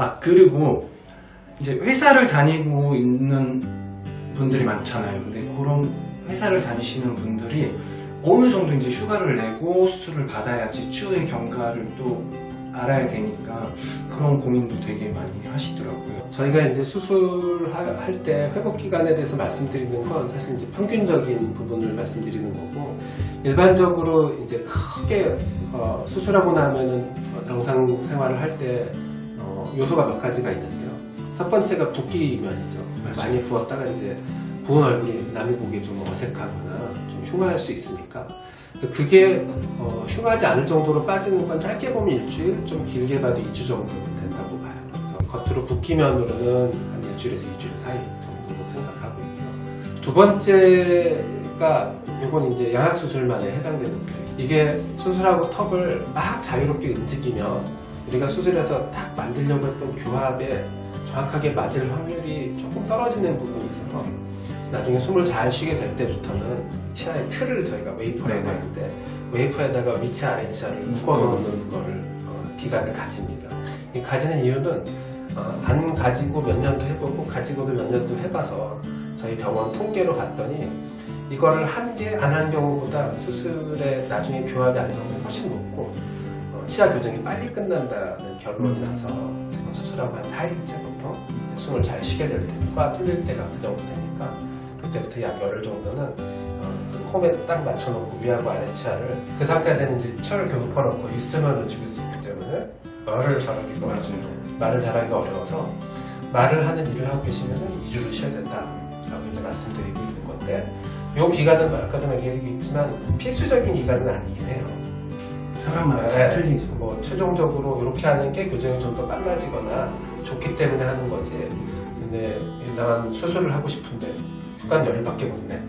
아 그리고 이제 회사를 다니고 있는 분들이 많잖아요. 근데 그런 회사를 다니시는 분들이 어느 정도 이제 휴가를 내고 수술을 받아야지 추후의 경과를 또 알아야 되니까 그런 고민도 되게 많이 하시더라고요. 저희가 이제 수술할 때 회복 기간에 대해서 말씀드리는 건 사실 이제 평균적인 부분을 말씀드리는 거고 일반적으로 이제 크게 어, 수술하고 나면은 어, 정상 생활을 할때 어, 요소가 몇 가지가 있는데요. 첫 번째가 붓기 면이죠. 맞아요. 많이 부었다가 이제 부은 얼굴이 남이 보기에 좀 어색하거나 좀 흉할 수 있으니까 그게 어, 흉하지 않을 정도로 빠지는 건 짧게 보면 일주일, 좀 길게 봐도 2주 정도 된다고 봐요. 그래서 겉으로 붓기면으로는 한 일주일에서 2주일 사이 정도로 생각하고 있고요. 두 번째가 이건 이제 양악 수술만에 해당되는 거예요. 이게 수술하고 턱을 막 자유롭게 움직이면 우리가 수술해서 딱 만들려고 했던 교합에 정확하게 맞을 확률이 조금 떨어지는 부분이 있어서 나중에 숨을 잘 쉬게 될 때부터는 치아의 틀을 저희가 웨이퍼라고 네네. 하는데 웨이퍼에다가 위치아 아래치아를 묶어 놓는 걸 어, 기간을 가집니다. 이 가지는 이유는 어, 안 가지고 몇 년도 해보고 가지고도 몇 년도 해봐서 저희 병원 통계로 봤더니 이거를 한 개 안 한 경우보다 수술에 나중에 교합이 안정성이 훨씬 높고 어, 치아 교정이 빨리 끝난다는 결론이 나서 어, 수술하고 한 4일째부터 숨을 잘 쉬게 될 때, 코가 뚫릴 때가 그 정도 되니까 그때부터 약 열흘 정도는 어, 그 홈에 딱 맞춰놓고 위하고 아래 치아를 그 상태가 되는 이제 치아를 교습해놓고 있으면 죽일 수 있기 때문에 말을 잘하기가 맞아요. 말을 잘하기가 어려워서 말을 하는 일을 하고 계시면 2주를 쉬어야 된다 라고 이제 말씀드리고 있는 건데 이 기간은 아까도 얘기했지만 필수적인 기간은 아니긴 해요. 사람마다 다 네, 틀리죠. 뭐 최종적으로 이렇게 하는 게 교정이 좀 더 빨라지거나 좋기 때문에 하는 거지. 근데 난 수술을 하고 싶은데 휴가 열흘밖에 못 내.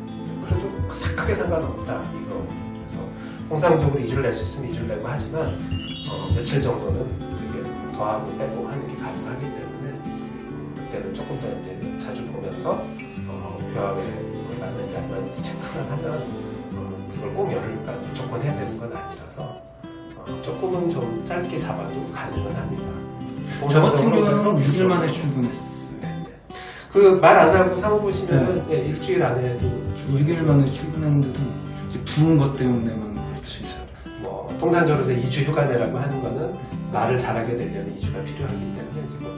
그래도 싹하게 상관없다 이거. 그래서 통상적으로 2주를 낼 수 있으면 2주를 내고 하지만 어, 며칠 정도는 되게 더하고 빼고 하는 게 가능하기 때문에 음, 그때는 조금 더 이제 자주 보면서 어, 교합에 맞는지 안 맞는지 체크를 하면 짧게 잡아도 가능은 합니다. 저 같은 경우는 그래서 6일 만에 출근했어요. 그 말 안 하고 사무 보시면은 예, 일주일 안에도 6일 만에 출근했는데도 부은 것 때문에만 그렇지. 뭐 통상적으로 2주 휴가 내라고 하는 거는 말을 잘하게 되려면 2주가 필요하기 때문에 이제 그것도